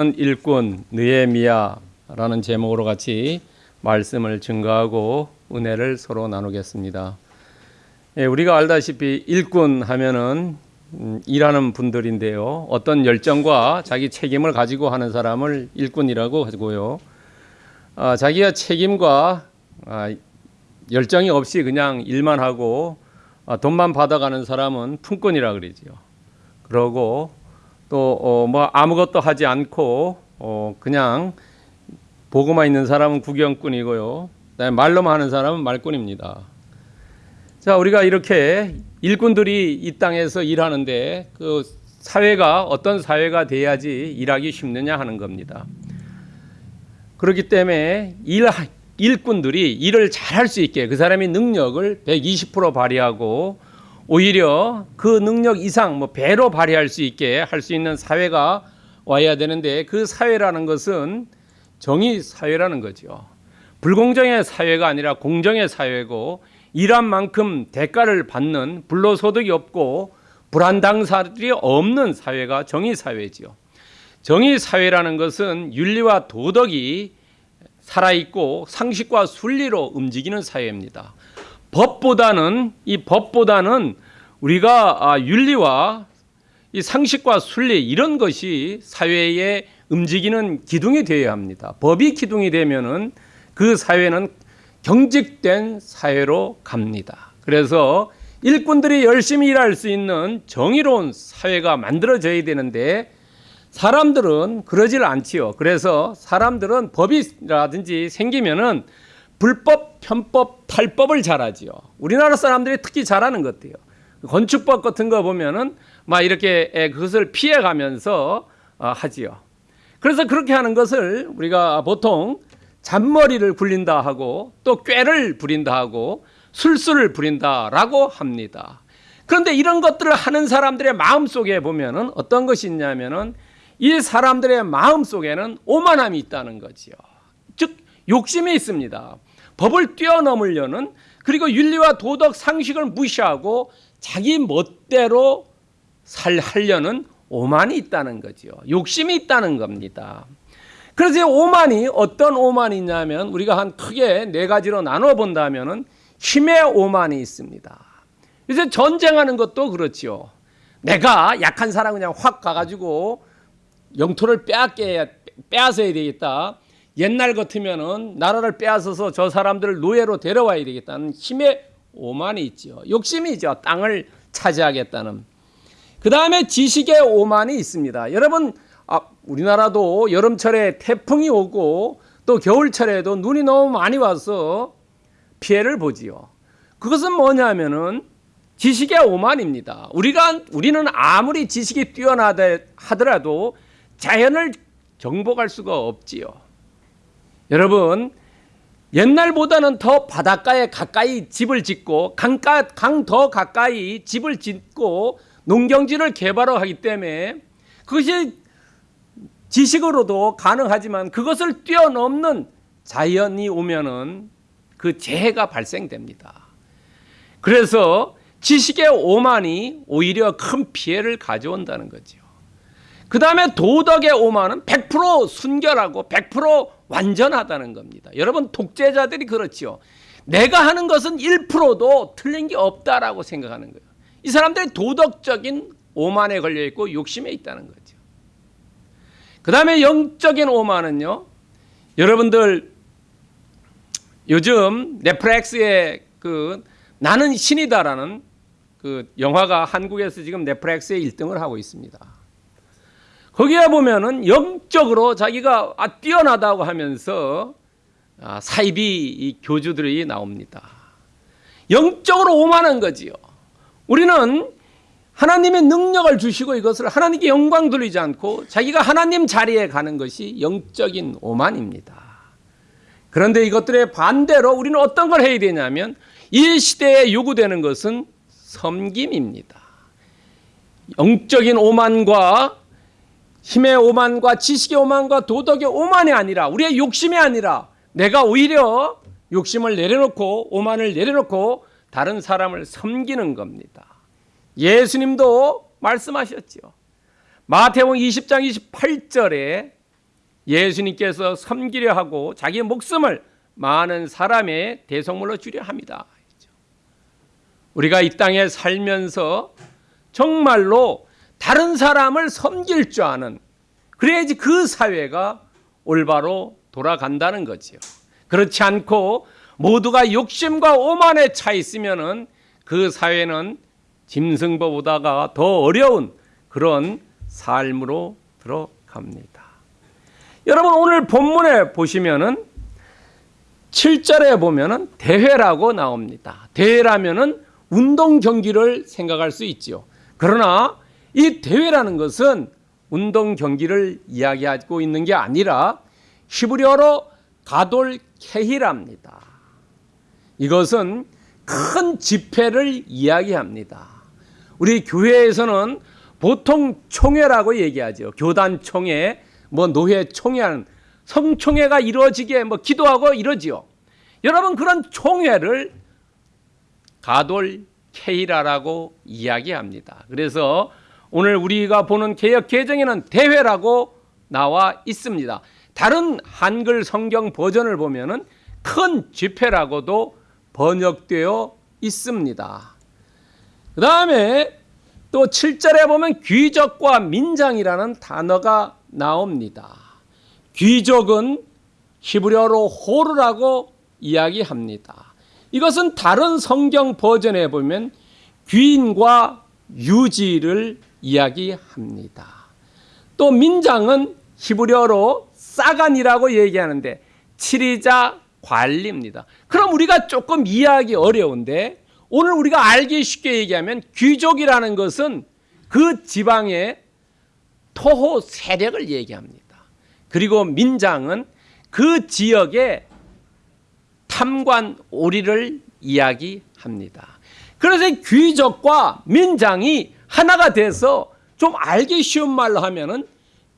일꾼 느헤미야라는 제목으로 같이 말씀을 증거하고 은혜를 서로 나누겠습니다. 예, 우리가 알다시피 일꾼 하면은 음, 일하는 분들인데요. 어떤 열정과 자기 책임을 가지고 하는 사람을 일꾼이라고 하고요. 아, 자기가 책임과 아, 열정이 없이 그냥 일만 하고 아, 돈만 받아가는 사람은 품꾼이라 그러지요. 그러고 또 뭐 아무것도 하지 않고 어, 그냥 보고만 있는 사람은 구경꾼이고요. 말로만 하는 사람은 말꾼입니다. 자, 우리가 이렇게 일꾼들이 이 땅에서 일하는데 그 사회가 어떤 사회가 돼야지 일하기 쉽느냐 하는 겁니다. 그렇기 때문에 일 일꾼들이 일을 잘할 수 있게 그 사람의 능력을 120% 발휘하고 오히려 그 능력 이상 뭐 배로 발휘할 수 있게 할 수 있는 사회가 와야 되는데 그 사회라는 것은 정의 사회라는 거죠. 불공정의 사회가 아니라 공정의 사회고 일한 만큼 대가를 받는 불로소득이 없고 불안당사들이 없는 사회가 정의 사회지요. 정의 사회라는 것은 윤리와 도덕이 살아있고 상식과 순리로 움직이는 사회입니다. 법보다는 이 법보다는 우리가 아, 윤리와 이 상식과 순리 이런 것이 사회에 움직이는 기둥이 되어야 합니다. 법이 기둥이 되면은 그 사회는 경직된 사회로 갑니다. 그래서 일꾼들이 열심히 일할 수 있는 정의로운 사회가 만들어져야 되는데 사람들은 그러질 않지요. 그래서 사람들은 법이라든지 생기면은 불법, 편법, 탈법을 잘하지요. 우리나라 사람들이 특히 잘하는 것 같아요. 건축법 같은 거 보면은 막 이렇게 그것을 피해가면서 어, 하지요. 그래서 그렇게 하는 것을 우리가 보통 잔머리를 굴린다 하고 또 꾀를 부린다 하고 술수를 부린다라고 합니다. 그런데 이런 것들을 하는 사람들의 마음 속에 보면은 어떤 것이 있냐면은 이 사람들의 마음 속에는 오만함이 있다는 거지요. 즉 욕심이 있습니다. 법을 뛰어넘으려는 그리고 윤리와 도덕 상식을 무시하고 자기 멋대로 살 하려는 오만이 있다는 거죠. 욕심이 있다는 겁니다. 그래서 오만이 어떤 오만이냐면 우리가 한 크게 네 가지로 나눠 본다면은 힘의 오만이 있습니다. 이제 전쟁하는 것도 그렇지요. 내가 약한 사람 그냥 확 가가지고 영토를 빼앗게 빼앗아야 되겠다. 옛날 같으면은 나라를 빼앗아서 저 사람들을 노예로 데려와야 되겠다는 힘의 오만이 있죠. 욕심이죠. 땅을 차지하겠다는. 그 다음에 지식의 오만이 있습니다. 여러분, 아, 우리나라도 여름철에 태풍이 오고 또 겨울철에도 눈이 너무 많이 와서 피해를 보지요. 그것은 뭐냐면은 지식의 오만입니다. 우리가 우리는 아무리 지식이 뛰어나다 하더라도 자연을 정복할 수가 없지요. 여러분 옛날보다는 더 바닷가에 가까이 집을 짓고 강가 강 더 가까이 집을 짓고 농경지를 개발하기 때문에 그것이 지식으로도 가능하지만 그것을 뛰어넘는 자연이 오면은 그 재해가 발생됩니다. 그래서 지식의 오만이 오히려 큰 피해를 가져온다는 거죠. 그 다음에 도덕의 오만은 100% 순결하고 100% 완전하다는 겁니다. 여러분 독재자들이 그렇지요. 내가 하는 것은 1%도 틀린 게 없다라고 생각하는 거예요. 이 사람들이 도덕적인 오만에 걸려 있고 욕심에 있다는 거죠. 그 다음에 영적인 오만은요. 여러분들 요즘 넷플릭스에 그 나는 신이다라는 그 영화가 한국에서 지금 넷플릭스에 1등을 하고 있습니다. 거기에 보면은 영적으로 자기가 아, 뛰어나다고 하면서 아, 사이비 교주들이 나옵니다. 영적으로 오만한 거지요. 우리는 하나님의 능력을 주시고 이것을 하나님께 영광 돌리지 않고 자기가 하나님 자리에 가는 것이 영적인 오만입니다. 그런데 이것들의 반대로 우리는 어떤 걸 해야 되냐면 이 시대에 요구되는 것은 섬김입니다. 영적인 오만과 힘의 오만과 지식의 오만과 도덕의 오만이 아니라 우리의 욕심이 아니라 내가 오히려 욕심을 내려놓고 오만을 내려놓고 다른 사람을 섬기는 겁니다. 예수님도 말씀하셨죠. 마태복음 20장 28절에 예수님께서 섬기려 하고 자기 목숨을 많은 사람의 대성물로 주려 합니다. 우리가 이 땅에 살면서 정말로 다른 사람을 섬길 줄 아는 그래야지 그 사회가 올바로 돌아간다는 거지요. 그렇지 않고 모두가 욕심과 오만에 차 있으면은 그 사회는 짐승보다가 더 어려운 그런 삶으로 들어갑니다. 여러분 오늘 본문에 보시면은 7절에 보면은 대회라고 나옵니다. 대회라면은 운동 경기를 생각할 수 있지요. 그러나 이 대회라는 것은 운동 경기를 이야기하고 있는 게 아니라 히브리어로 가돌 케히랍니다. 이것은 큰 집회를 이야기합니다. 우리 교회에서는 보통 총회라고 얘기하죠. 교단 총회, 뭐 노회 총회하는 성총회가 이루어지게 뭐 기도하고 이러지요. 여러분 그런 총회를 가돌 케이라라고 이야기합니다. 그래서 오늘 우리가 보는 개혁 개정에는 대회라고 나와 있습니다. 다른 한글 성경 버전을 보면은 큰 집회라고도 번역되어 있습니다. 그 다음에 또 7절에 보면 귀족과 민장이라는 단어가 나옵니다. 귀족은 히브리어로 호르라고 이야기합니다. 이것은 다른 성경 버전에 보면 귀인과 유지를 이야기합니다. 또 민장은 히브리어로 싸간이라고 얘기하는데 치리자 관리입니다. 그럼 우리가 조금 이해하기 어려운데 오늘 우리가 알기 쉽게 얘기하면 귀족이라는 것은 그 지방의 토호 세력을 얘기합니다. 그리고 민장은 그 지역의 탐관 오리를 이야기합니다. 그래서 귀족과 민장이 하나가 돼서 좀 알기 쉬운 말로 하면은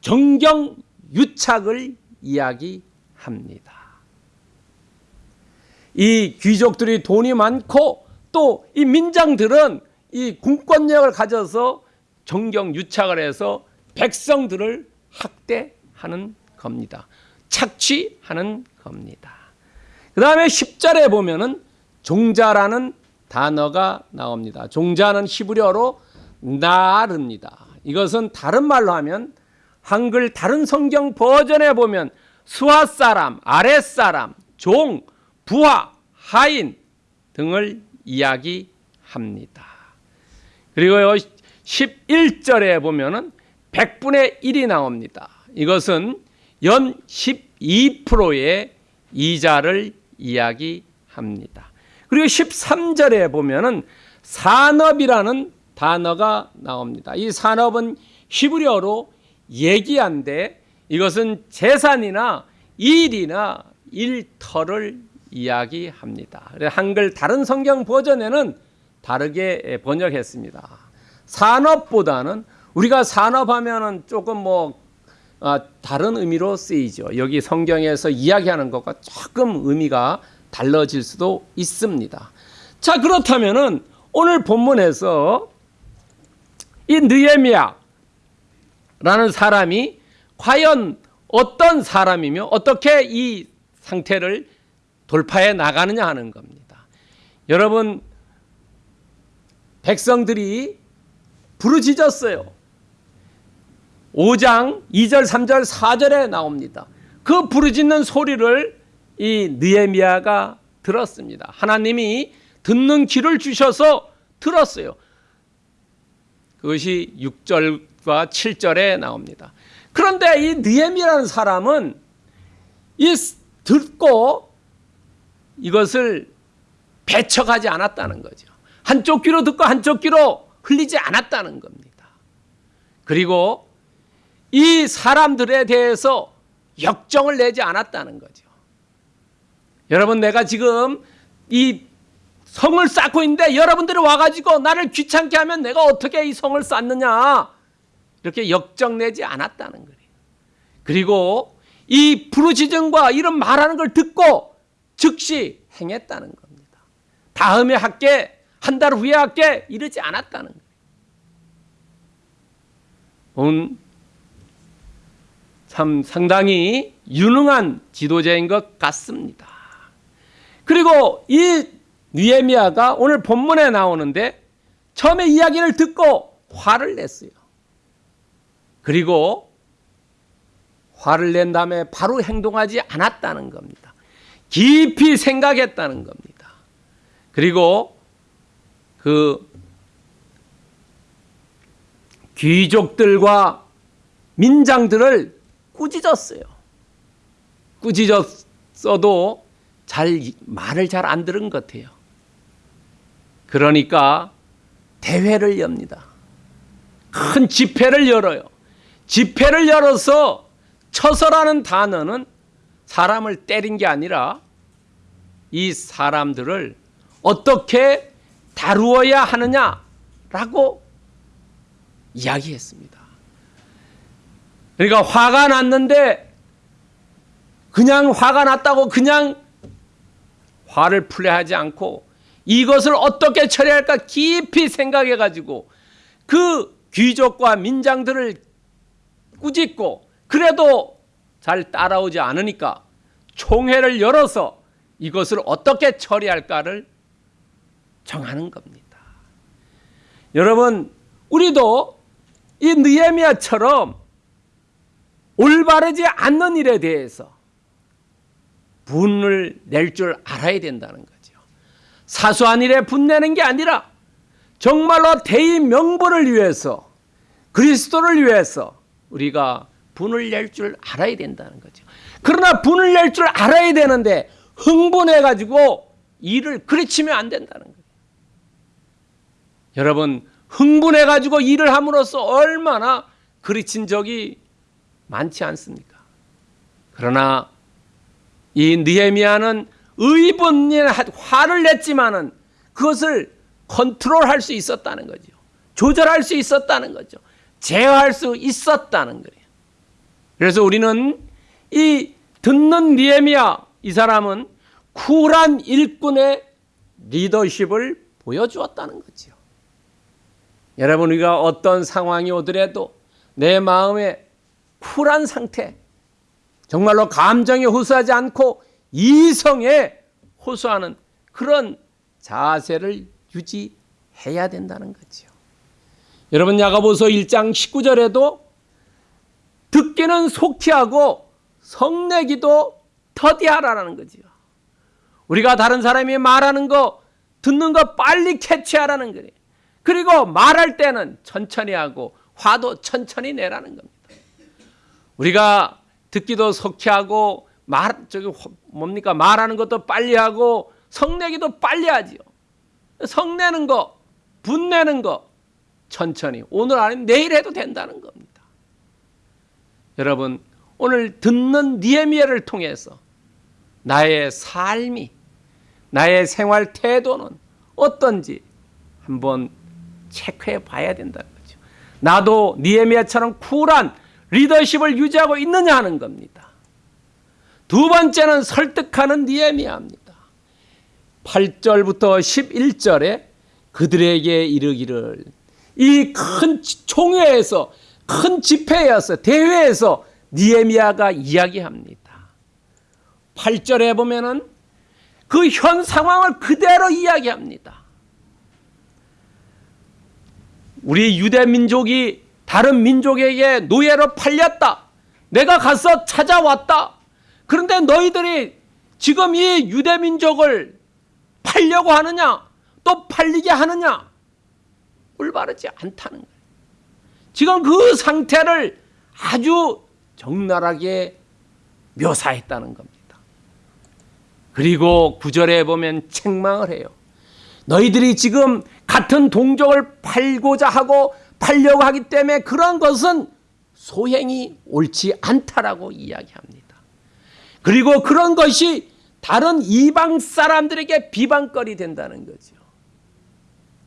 정경 유착을 이야기합니다. 이 귀족들이 돈이 많고 또 이 민장들은 이 군권력을 가져서 정경 유착을 해서 백성들을 학대하는 겁니다. 착취하는 겁니다. 그 다음에 10절에 보면은 종자라는 단어가 나옵니다. 종자는 히브리어로 나르입니다. 이것은 다른 말로 하면 한글 다른 성경 버전에 보면 수하 사람, 아랫 사람, 종, 부하, 하인 등을 이야기합니다. 그리고 11절에 보면은 100분의 1이 나옵니다. 이것은 연 12%의 이자를 이야기합니다. 그리고 13절에 보면은 산업이라는 단어가 나옵니다. 이 산업은 히브리어로 얘기한데 이것은 재산이나 일이나 일터를 이야기합니다. 한글 다른 성경 버전에는 다르게 번역했습니다. 산업보다는 우리가 산업하면은 조금 뭐 아, 다른 의미로 쓰이죠. 여기 성경에서 이야기하는 것과 조금 의미가 달라질 수도 있습니다. 자 그렇다면은 오늘 본문에서 이 느헤미야라는 사람이 과연 어떤 사람이며 어떻게 이 상태를 돌파해 나가느냐 하는 겁니다. 여러분 백성들이 부르짖었어요. 5장 2절, 3절, 4절에 나옵니다. 그 부르짖는 소리를 이 느헤미야가 들었습니다. 하나님이 듣는 귀를 주셔서 들었어요. 그것이 6절과 7절에 나옵니다. 그런데 이 느헤미야라는 사람은 이 듣고 이것을 배척하지 않았다는 거죠. 한쪽 귀로 듣고 한쪽 귀로 흘리지 않았다는 겁니다. 그리고 이 사람들에 대해서 역정을 내지 않았다는 거죠. 여러분, 내가 지금 이 성을 쌓고 있는데 여러분들이 와가지고 나를 귀찮게 하면 내가 어떻게 이 성을 쌓느냐. 이렇게 역정 내지 않았다는 거예요. 그리고 이 부르짖음과 이런 말하는 걸 듣고 즉시 행했다는 겁니다. 다음에 할게, 한 달 후에 할게, 이러지 않았다는 거예요. 참 상당히 유능한 지도자인 것 같습니다. 그리고 이 느헤미야가 오늘 본문에 나오는데 처음에 이야기를 듣고 화를 냈어요. 그리고 화를 낸 다음에 바로 행동하지 않았다는 겁니다. 깊이 생각했다는 겁니다. 그리고 그 귀족들과 민장들을 꾸짖었어요. 꾸짖었어도 잘 말을 잘 안 들은 것 같아요. 그러니까 대회를 엽니다. 큰 집회를 열어요. 집회를 열어서 처서라는 단어는 사람을 때린 게 아니라 이 사람들을 어떻게 다루어야 하느냐라고 이야기했습니다. 그러니까 화가 났는데 그냥 화가 났다고 그냥 화를 풀려 하지 않고 이것을 어떻게 처리할까 깊이 생각해 가지고 그 귀족과 민장들을 꾸짖고 그래도 잘 따라오지 않으니까 총회를 열어서 이것을 어떻게 처리할까를 정하는 겁니다. 여러분, 우리도 이 느헤미야처럼 올바르지 않는 일에 대해서 분을 낼 줄 알아야 된다는 거죠. 사소한 일에 분내는 게 아니라 정말로 대의 명분을 위해서 그리스도를 위해서 우리가 분을 낼 줄 알아야 된다는 거죠. 그러나 분을 낼 줄 알아야 되는데 흥분해 가지고 일을 그르치면 안 된다는 거예요. 여러분 흥분해 가지고 일을 함으로써 얼마나 그르친 적이 많지 않습니까? 그러나 이 느헤미야는 의분에 화를 냈지만은 그것을 컨트롤할 수 있었다는 거죠. 조절할 수 있었다는 거죠. 제어할 수 있었다는 거예요. 그래서 우리는 이 듣는 니에미야 이 사람은 쿨한 일꾼의 리더십을 보여주었다는 거죠. 여러분 우리가 어떤 상황이 오더라도 내 마음에 쿨한 상태, 정말로 감정에 호소하지 않고 이성에 호소하는 그런 자세를 유지해야 된다는 거죠. 여러분 야가보서 1장 19절에도 듣기는 속히하고 성내기도 터디하라라는 거죠. 우리가 다른 사람이 말하는 거 듣는 거 빨리 캐치하라는 거예요. 그리고 말할 때는 천천히 하고 화도 천천히 내라는 겁니다. 우리가 듣기도 속히하고 말 저기 뭡니까 말하는 것도 빨리 하고 성내기도 빨리 하지요. 성내는 거, 분내는 거 천천히 오늘 아니면 내일 해도 된다는 겁니다. 여러분 오늘 듣는 니에미아를 통해서 나의 삶이 나의 생활 태도는 어떤지 한번 체크해 봐야 된다는 거죠. 나도 니에미아처럼 쿨한 리더십을 유지하고 있느냐 하는 겁니다. 두 번째는 설득하는 니에미아입니다. 8절부터 11절에 그들에게 이르기를 이 큰 총회에서 큰 집회에서 대회에서 니에미아가 이야기합니다. 8절에 보면은 그 현 상황을 그대로 이야기합니다. 우리 유대 민족이 다른 민족에게 노예로 팔렸다. 내가 가서 찾아왔다. 그런데 너희들이 지금 이 유대 민족을 팔려고 하느냐? 또 팔리게 하느냐? 올바르지 않다는 거예요. 지금 그 상태를 아주 적나라하게 묘사했다는 겁니다. 그리고 구절에 보면 책망을 해요. 너희들이 지금 같은 동족을 팔고자 하고 팔려고 하기 때문에 그런 것은 소행이 옳지 않다라고 이야기합니다. 그리고 그런 것이 다른 이방 사람들에게 비방거리 된다는 거죠.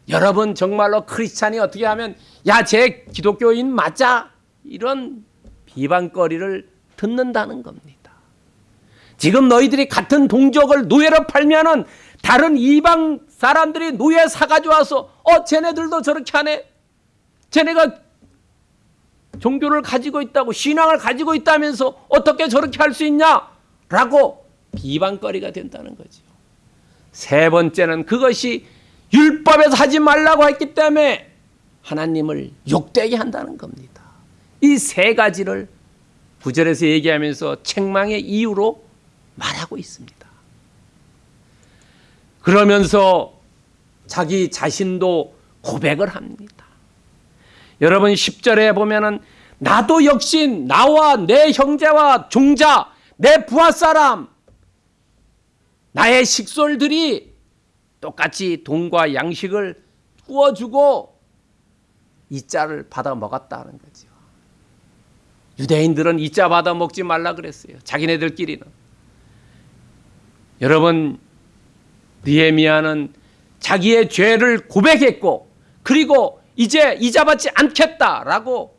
여러분 정말로 크리스찬이 어떻게 하면 야제 기독교인 맞아 이런 비방거리를 듣는다는 겁니다. 지금 너희들이 같은 동족을 노예로 팔면은 다른 이방 사람들이 노예 사가지고 와서 어 쟤네들도 저렇게 하네. 쟤네가 종교를 가지고 있다고 신앙을 가지고 있다면서 어떻게 저렇게 할 수 있냐? 라고 비방거리가 된다는 거죠. 세 번째는 그것이 율법에서 하지 말라고 했기 때문에 하나님을 욕되게 한다는 겁니다. 이 세 가지를 구절에서 얘기하면서 책망의 이유로 말하고 있습니다. 그러면서 자기 자신도 고백을 합니다. 여러분 10절에 보면은 나도 역시 나와 내 형제와 종자 내 부하 사람 나의 식솔들이 똑같이 돈과 양식을 구워주고 이 자를 받아 먹었다는 거죠. 유대인들은 이자 받아 먹지 말라 그랬어요. 자기네들끼리는. 여러분 니에미아는 자기의 죄를 고백했고 그리고 이제 이자 받지 않겠다라고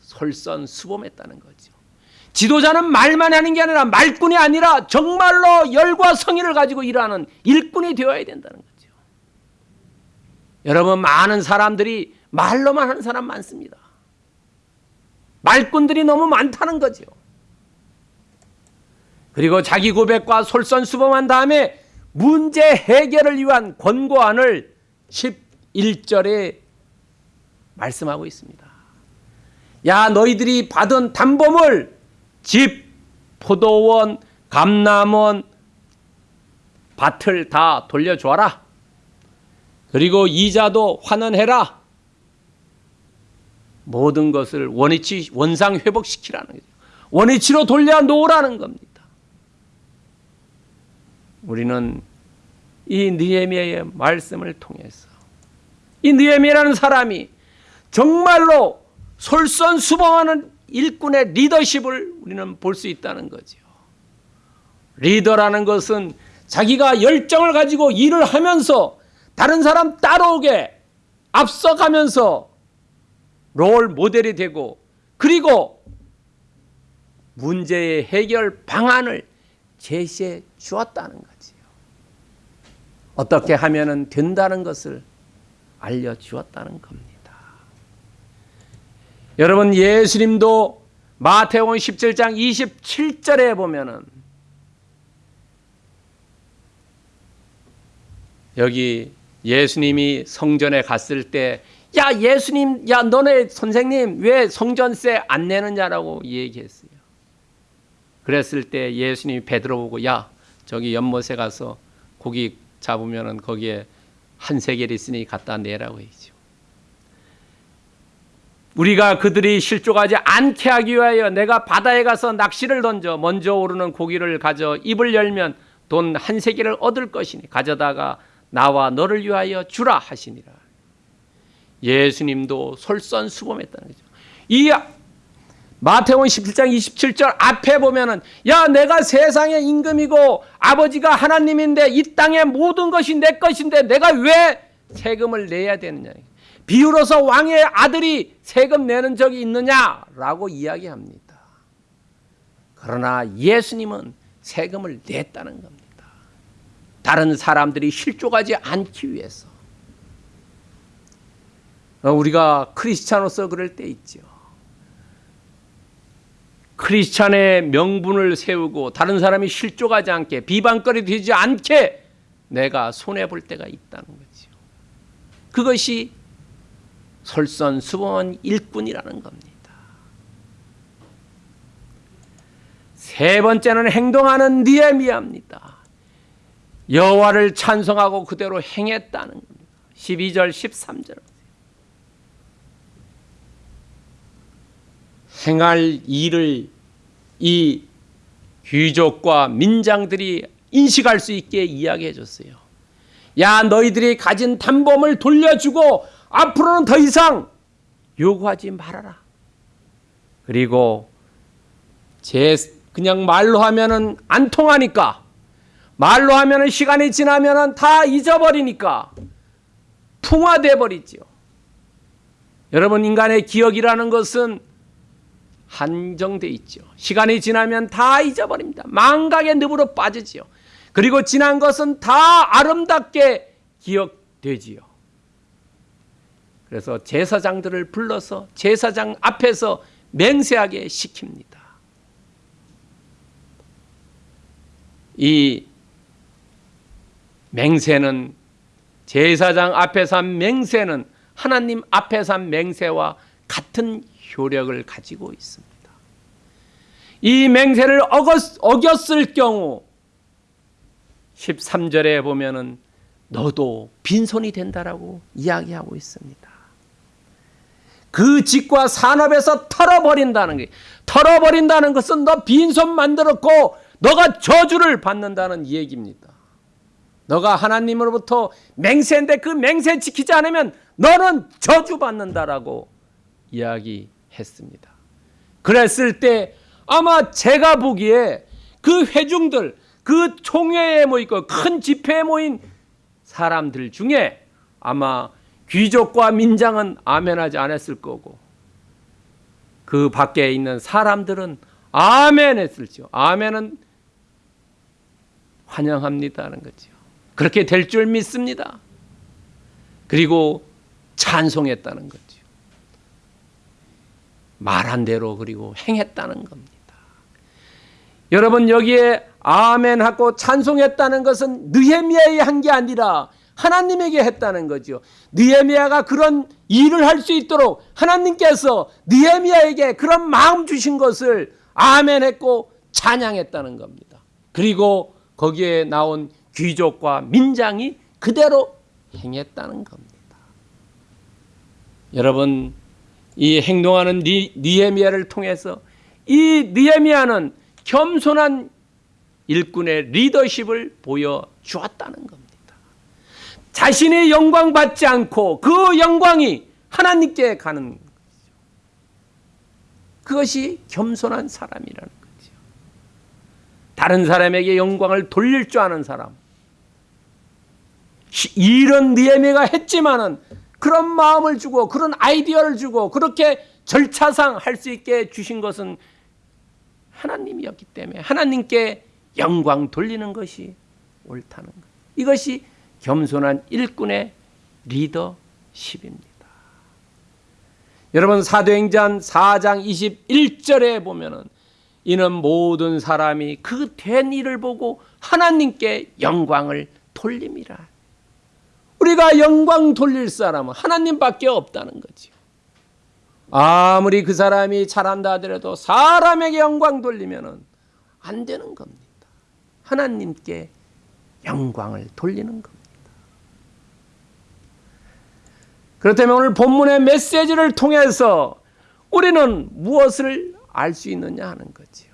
솔선수범했다는 거죠. 지도자는 말만 하는 게 아니라 말꾼이 아니라 정말로 열과 성의를 가지고 일하는 일꾼이 되어야 된다는 거죠. 여러분 많은 사람들이 말로만 하는 사람 많습니다. 말꾼들이 너무 많다는 거죠. 그리고 자기 고백과 솔선수범한 다음에 문제 해결을 위한 권고안을 11절에 말씀하고 있습니다. 야 너희들이 받은 담보물 집, 포도원, 감남원, 밭을 다 돌려줘라. 그리고 이자도 환원해라. 모든 것을 원위치 원상 회복시키라는 거죠. 원위치로 돌려 놓으라는 겁니다. 우리는 이 느헤미야의 말씀을 통해서 이 느헤미야라는 사람이 정말로 솔선수범하는 일꾼의 리더십을 우리는 볼 수 있다는 거죠. 리더라는 것은 자기가 열정을 가지고 일을 하면서 다른 사람 따라오게 앞서가면서 롤 모델이 되고 그리고 문제의 해결 방안을 제시해 주었다는 거지요. 어떻게 하면 된다는 것을 알려주었다는 겁니다. 여러분 예수님도 마태복음 17장 27절에 보면은 여기 예수님이 성전에 갔을 때 야 예수님 야 너네 선생님 왜 성전세 안 내느냐라고 얘기했어요. 그랬을 때 예수님이 베드로 보고 야 저기 연못에 가서 고기 잡으면은 거기에 한 세겔 있으니 갖다 내라고 했죠. 우리가 그들이 실족하지 않게 하기 위하여 내가 바다에 가서 낚시를 던져 먼저 오르는 고기를 가져 입을 열면 돈 한 세겔을 얻을 것이니 가져다가 나와 너를 위하여 주라 하시니라. 예수님도 솔선수범했다는 거죠. 이 마태복음 17장 27절 앞에 보면은 야 내가 세상의 임금이고 아버지가 하나님인데 이 땅의 모든 것이 내 것인데 내가 왜 세금을 내야 되느냐. 비유로서 왕의 아들이 세금 내는 적이 있느냐라고 이야기합니다. 그러나 예수님은 세금을 냈다는 겁니다. 다른 사람들이 실족하지 않기 위해서. 우리가 크리스찬으로서 그럴 때 있죠. 크리스찬의 명분을 세우고 다른 사람이 실족하지 않게 비방거리 되지 않게 내가 손해 볼 때가 있다는 거죠. 그것이 솔선수범한 일꾼이라는 겁니다. 세 번째는 행동하는 니에미아입니다. 여호와를 찬송하고 그대로 행했다는 겁니다. 12절 13절 행할 일을 이 귀족과 민장들이 인식할 수 있게 이야기해 줬어요. 야 너희들이 가진 담범을 돌려주고 앞으로는 더 이상 요구하지 말아라. 그리고 제 그냥 말로 하면은 안 통하니까 말로 하면은 시간이 지나면은 다 잊어버리니까 풍화돼 버리죠. 여러분 인간의 기억이라는 것은 한정돼 있죠. 시간이 지나면 다 잊어버립니다. 망각의 늪으로 빠지지요. 그리고 지난 것은 다 아름답게 기억되지요. 그래서 제사장들을 불러서 제사장 앞에서 맹세하게 시킵니다. 이 맹세는 제사장 앞에서 한 맹세는 하나님 앞에서 한 맹세와 같은 효력을 가지고 있습니다. 이 맹세를 어겼, 어겼을 경우 13절에 보면은 너도 빈손이 된다라고 이야기하고 있습니다. 그 집과 산업에서 털어버린다는 게 털어버린다는 것은 너 빈손 만들었고 너가 저주를 받는다는 얘기입니다. 너가 하나님으로부터 맹세인데 그 맹세 지키지 않으면 너는 저주받는다라고 이야기했습니다. 그랬을 때 아마 제가 보기에 그 회중들, 그 총회에 모이고 큰 집회에 모인 사람들 중에 아마 귀족과 민장은 아멘하지 않았을 거고 그 밖에 있는 사람들은 아멘 했을지요. 아멘은 환영합니다는 거죠. 그렇게 될 줄 믿습니다. 그리고 찬송했다는 거죠. 말한 대로 그리고 행했다는 겁니다. 여러분 여기에 아멘 하고 찬송했다는 것은 느헤미야의 한 게 아니라 하나님에게 했다는 거죠. 느헤미야가 그런 일을 할 수 있도록 하나님께서 느헤미야에게 그런 마음 주신 것을 아멘했고 찬양했다는 겁니다. 그리고 거기에 나온 귀족과 민장이 그대로 행했다는 겁니다. 여러분 이 행동하는 니, 니에미아를 통해서 이 니에미아는 겸손한 일꾼의 리더십을 보여주었다는 겁니다. 자신의 영광 받지 않고 그 영광이 하나님께 가는 거죠. 그것이 겸손한 사람이라는 거죠. 다른 사람에게 영광을 돌릴 줄 아는 사람. 이런 니에미가 했지만은 그런 마음을 주고 그런 아이디어를 주고 그렇게 절차상 할 수 있게 주신 것은 하나님이었기 때문에 하나님께 영광 돌리는 것이 옳다는 것. 이것이 겸손한 일꾼의 리더십입니다. 여러분 사도행전 4장 21절에 보면은 이는 모든 사람이 그 된 일을 보고 하나님께 영광을 돌림이라. 우리가 영광 돌릴 사람은 하나님밖에 없다는 거죠. 아무리 그 사람이 잘한다 하더라도 사람에게 영광 돌리면은 안 되는 겁니다. 하나님께 영광을 돌리는 겁니다. 그렇다면 오늘 본문의 메시지를 통해서 우리는 무엇을 알 수 있느냐 하는 거지요.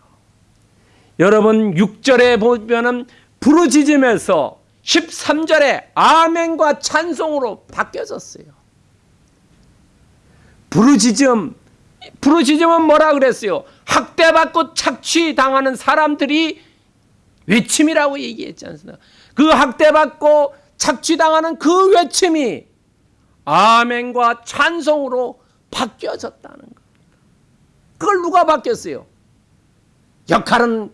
여러분 6절에 보면은 부르짖음에서 13절에 아멘과 찬송으로 바뀌어졌어요. 부르짖음 부르짖음은 뭐라 그랬어요? 학대받고 착취당하는 사람들이 외침이라고 얘기했지 않습니까? 그 학대받고 착취당하는 그 외침이 아멘과 찬송으로 바뀌어졌다는 겁니다. 그걸 누가 바뀌었어요? 역할은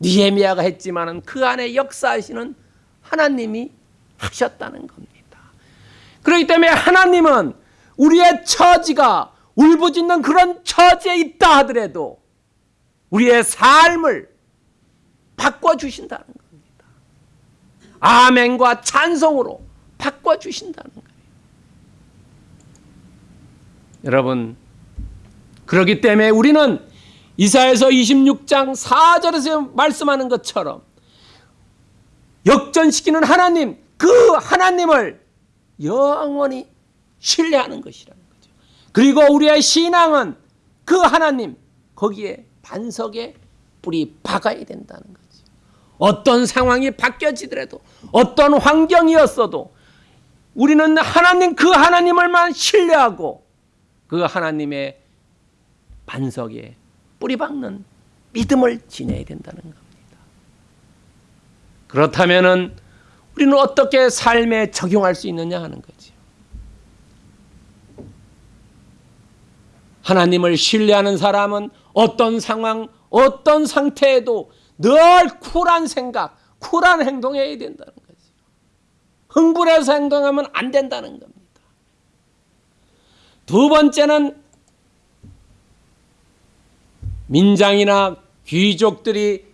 니에미아가 했지만은 그 안에 역사하시는 하나님이 하셨다는 겁니다. 그렇기 때문에 하나님은 우리의 처지가 울부짖는 그런 처지에 있다 하더라도 우리의 삶을 바꿔주신다는 겁니다. 아멘과 찬송으로 바꿔주신다는 거예요. 여러분, 그렇기 때문에 우리는 이사에서 26장 4절에서 말씀하는 것처럼 역전시키는 하나님, 그 하나님을 영원히 신뢰하는 것이라는 거죠. 그리고 우리의 신앙은 그 하나님, 거기에 반석에 뿌리 박아야 된다는 거죠. 어떤 상황이 바뀌어지더라도, 어떤 환경이었어도, 우리는 하나님, 그 하나님을만 신뢰하고, 그 하나님의 반석에 뿌리 박는 믿음을 지녀야 된다는 겁니다. 그렇다면은 우리는 어떻게 삶에 적용할 수 있느냐 하는 거죠. 하나님을 신뢰하는 사람은 어떤 상황, 어떤 상태에도 늘 쿨한 생각, 쿨한 행동해야 된다는 거죠. 흥분해서 행동하면 안 된다는 겁니다. 두 번째는 민장이나 귀족들이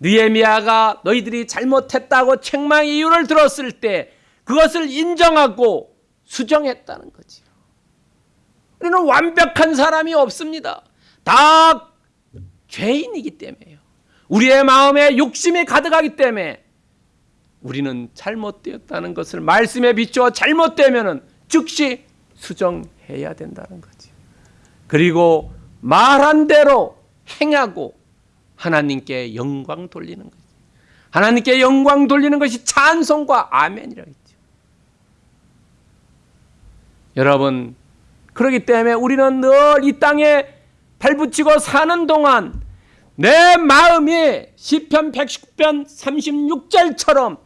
느헤미야가 너희들이 잘못했다고 책망의 이유를 들었을 때 그것을 인정하고 수정했다는 거지요. 우리는 완벽한 사람이 없습니다. 다 죄인이기 때문에요. 우리의 마음에 욕심이 가득하기 때문에 우리는 잘못되었다는 것을 말씀에 비추어 잘못되면은 즉시 수정해야 된다는 거죠. 그리고 말한 대로 행하고 하나님께 영광 돌리는 거죠. 하나님께 영광 돌리는 것이 찬송과 아멘이라고 했죠. 여러분, 그렇기 때문에 우리는 늘 이 땅에 발붙이고 사는 동안 내 마음이 시편 110편 36절처럼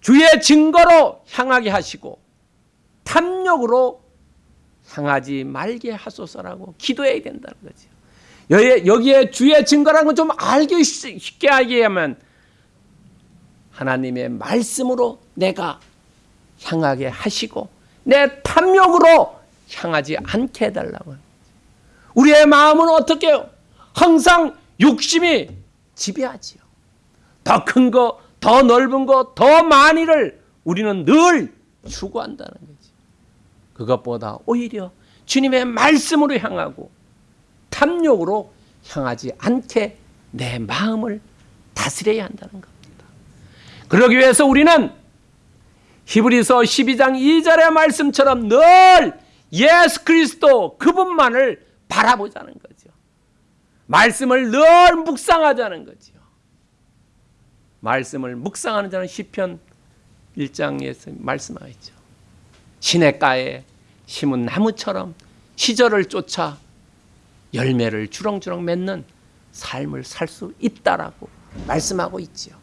주의 증거로 향하게 하시고 탐욕으로 향하지 말게 하소서라고 기도해야 된다는 거죠. 여기에, 주의 증거라는 건 좀 알기 쉽게 하게 하면 하나님의 말씀으로 내가 향하게 하시고 내 탐욕으로 향하지 않게 해달라고. 우리의 마음은 어떻게 해요? 항상 욕심이 지배하지요. 더 큰 거, 더 넓은 거, 더 많이를 우리는 늘 추구한다는 거지. 그것보다 오히려 주님의 말씀으로 향하고 탐욕으로 향하지 않게 내 마음을 다스려야 한다는 겁니다. 그러기 위해서 우리는 히브리서 12장 2절의 말씀처럼 늘 예수 그리스도 그분만을 바라보자는 거죠. 말씀을 늘 묵상하자는 거죠. 말씀을 묵상하는 자는 시편 1장에서 말씀하였죠. 시냇가에 심은 나무처럼 시절을 쫓아 열매를 주렁주렁 맺는 삶을 살 수 있다라고 말씀하고 있지요.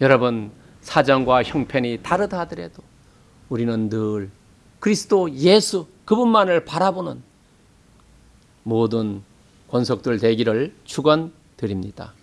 여러분 사정과 형편이 다르다 하더라도 우리는 늘 그리스도 예수 그분만을 바라보는 모든 권속들 되기를 축원드립니다.